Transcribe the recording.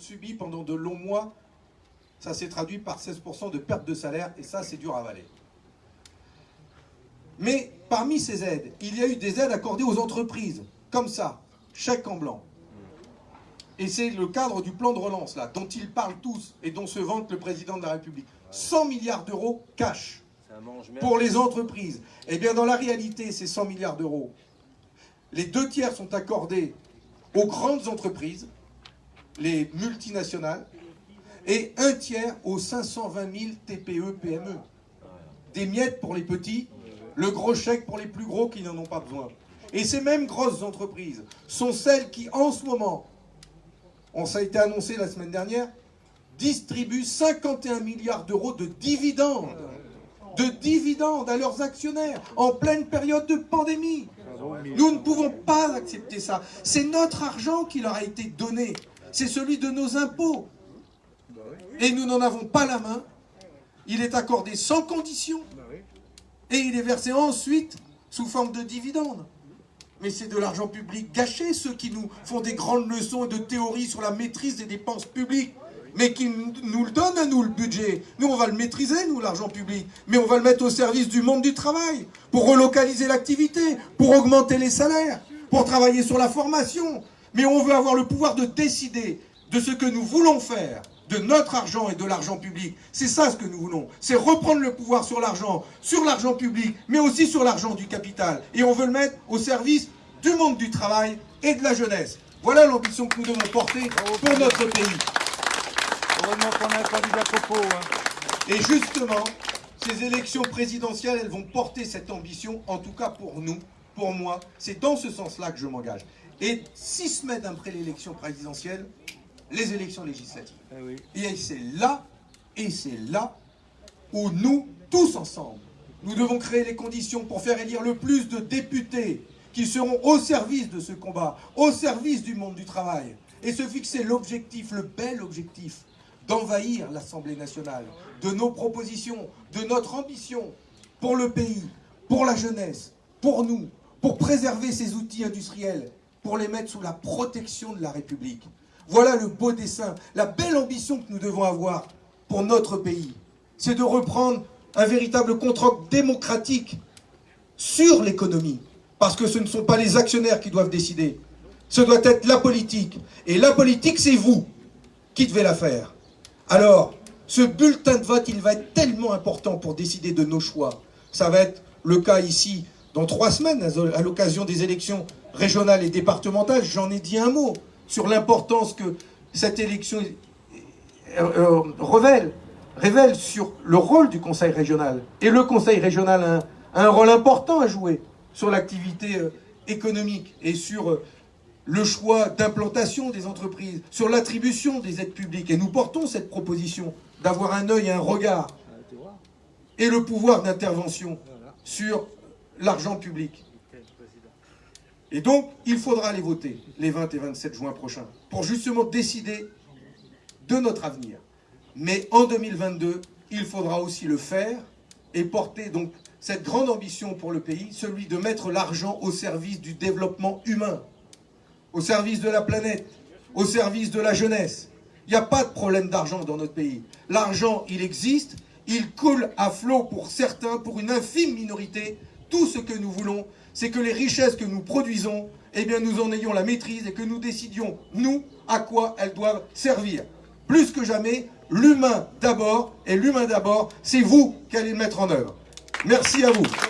subi pendant de longs mois, ça s'est traduit par 16% de perte de salaire, et ça, c'est dur à avaler. Mais parmi ces aides, il y a eu des aides accordées aux entreprises, comme ça, chèque en blanc. Et c'est le cadre du plan de relance, là, dont ils parlent tous et dont se vante le président de la République. 100 milliards d'euros cash pour les entreprises. Eh bien, dans la réalité, ces 100 milliards d'euros, les deux tiers sont accordés aux grandes entreprises, les multinationales, et un tiers aux 520 000 TPE, PME. Des miettes pour les petits, le gros chèque pour les plus gros qui n'en ont pas besoin. Et ces mêmes grosses entreprises sont celles qui, en ce moment, on, ça a été annoncé la semaine dernière, distribuent 51 milliards d'euros de dividendes, de dividendes à leurs actionnaires en pleine période de pandémie. Nous ne pouvons pas accepter ça. C'est notre argent qui leur a été donné. C'est celui de nos impôts. Et nous n'en avons pas la main. Il est accordé sans condition. Et il est versé ensuite sous forme de dividendes. Mais c'est de l'argent public gâché, ceux qui nous font des grandes leçons et de théories sur la maîtrise des dépenses publiques mais qui nous le donnent à nous, le budget. Nous, on va le maîtriser, nous, l'argent public. Mais on va le mettre au service du monde du travail, pour relocaliser l'activité, pour augmenter les salaires, pour travailler sur la formation. Mais on veut avoir le pouvoir de décider de ce que nous voulons faire, de notre argent et de l'argent public. C'est ça ce que nous voulons. C'est reprendre le pouvoir sur l'argent, sur l'argent public, mais aussi sur l'argent du capital. Et on veut le mettre au service du monde du travail et de la jeunesse. Voilà l'ambition que nous devons porter pour notre pays. Hein. Et justement, ces élections présidentielles, elles vont porter cette ambition, en tout cas pour nous, pour moi. C'est dans ce sens-là que je m'engage. Et six semaines après l'élection présidentielle, les élections législatives. Eh et c'est là, et c'est là où nous, tous ensemble, nous devons créer les conditions pour faire élire le plus de députés qui seront au service de ce combat, au service du monde du travail, et se fixer l'objectif, le bel objectif, d'envahir l'Assemblée nationale, de nos propositions, de notre ambition pour le pays, pour la jeunesse, pour nous, pour préserver ces outils industriels, pour les mettre sous la protection de la République. Voilà le beau dessin, la belle ambition que nous devons avoir pour notre pays. C'est de reprendre un véritable contrôle démocratique sur l'économie. Parce que ce ne sont pas les actionnaires qui doivent décider. Ce doit être la politique. Et la politique, c'est vous qui devez la faire. Alors, ce bulletin de vote, il va être tellement important pour décider de nos choix. Ça va être le cas ici dans trois semaines, à l'occasion des élections régionales et départementales. J'en ai dit un mot sur l'importance que cette élection euh, euh, révèle, sur le rôle du Conseil régional. Et le Conseil régional a un, rôle important à jouer sur l'activité euh, économique et sur le choix d'implantation des entreprises, sur l'attribution des aides publiques. Et nous portons cette proposition d'avoir un œil et un regard et le pouvoir d'intervention sur l'argent public. Et donc, il faudra les voter les 20 et 27 juin prochains pour justement décider de notre avenir. Mais en 2022, il faudra aussi le faire et porter donc cette grande ambition pour le pays, celui de mettre l'argent au service du développement humain au service de la planète, au service de la jeunesse. Il n'y a pas de problème d'argent dans notre pays. L'argent, il existe, il coule à flot pour certains, pour une infime minorité. Tout ce que nous voulons, c'est que les richesses que nous produisons, eh bien nous en ayons la maîtrise et que nous décidions, nous, à quoi elles doivent servir. Plus que jamais, l'humain d'abord, et l'humain d'abord, c'est vous qui allez le mettre en œuvre. Merci à vous.